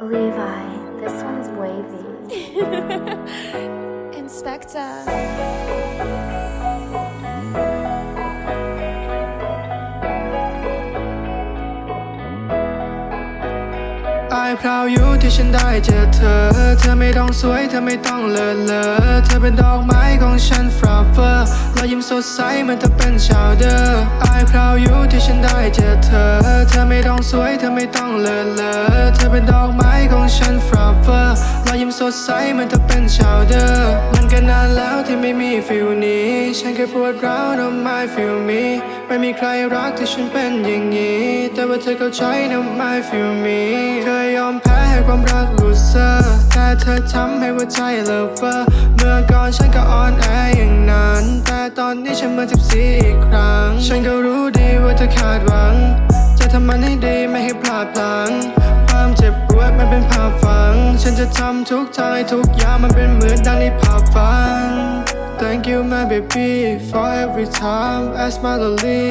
Levi, this one's wavy. Inspector อายพราวอยู่ที่ฉันได้เจอเธอ เธอไม่ต้องสวย เธอไม่ต้องเลอะเลอะเธอเป็นดอกไม้ของฉันฟลาเฟอร์รอยยิ้มสดใสเหมือนเธอเป็นชาวเดอร์อายพราวอยู่ที่ฉันได้เจอเธอ เธอไม่ต้องสวย เธอไม่ต้องเลอะเลอะเธอเป็นดอกไม้ของฉันฟลาเฟอร์ สดใสเหมือนเธอเป็นชาวเดอร์มันก็นานแล้วที่ไม่มีฟิลนี้ ฉันแค่ปวดร้าวนะไมฟิลมีไม่มีใครรักที่ฉันเป็นอย่างนี้ แต่ว่าเธอเข้าใจนะไม่ฟิลมีเคยยอมแพ้ให้ความรักลูเซอร์แต่เธอทำให้หัวใจเลเวอร์เมื่อก่อนฉันก็อ่อนแออย่างนั้น แต่ตอนนี้ฉันมือนสิบสี่อีกครั้ง ฉันก็รู้ดีว่าเธอคาดหวัง จะทำมันให้ดีไม่ให้พลาดพลั้ง ความเจ็บปวดมันเป็นภาพฝัง ฉันจะทำทุกทางให้ทุกอย่างมันเป็นเหมือนดังในภาพฝัน Thank you my baby for every time I smile only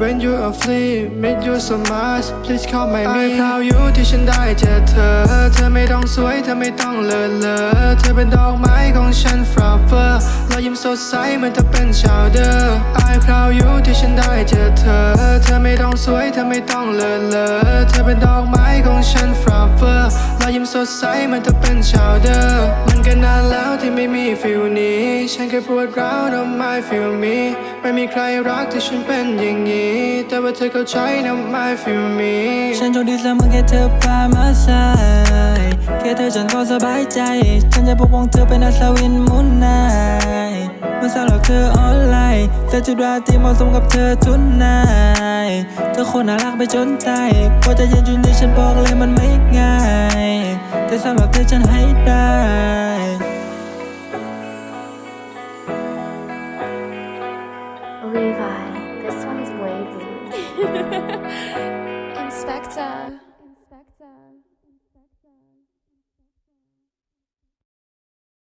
When you are free make you so much please call my me พราวอยู่ที่ฉันได้เจอเธอ เธอไม่ต้องสวยเธอไม่ต้องเลอะเลอะเธอเป็นดอกไม้ของฉันฟลาเวอร์รอยยิ้มสดใสเหมือนเธอเป็นชาวเดอร์อายพราวอยู่ที่ฉันได้เจอเธอ ไม่ต้องสวยเธอไม่ต้องเลอะเลอะเธอเป็นดอกไม้ของฉันฟลาเวอร์รอยยิ้มสดใสมือนเธอเป็นชาวเดอร์มันก็นานแล้วที่ไม่มีฟิลนี้ ฉันแค่ปวดร้าวนะไม่ฟิลมีไม่มีใครรักที่ฉันเป็นอย่างนี้ แต่ว่าเธอเข้าใจนะไม่ฟิลมีฉันโชคดีเสมอแค่เธอพามาใส่แค่เธอฉันก็สบายใจ ฉันจะปกป้องเธอเป็นอัศวินมุนนายเมื่อสำหรับเธอออนไลน์ เธอจุดราที่เหมาะสมกับเธอทุนนายเธอคนน่ารักไปจนตายกว่าจะยืนจุดนี้ฉันบอกเลยมันไม่ง่าย แต่สำหรับเธอฉันให้ได้ Levi, this one's wavy. Inspector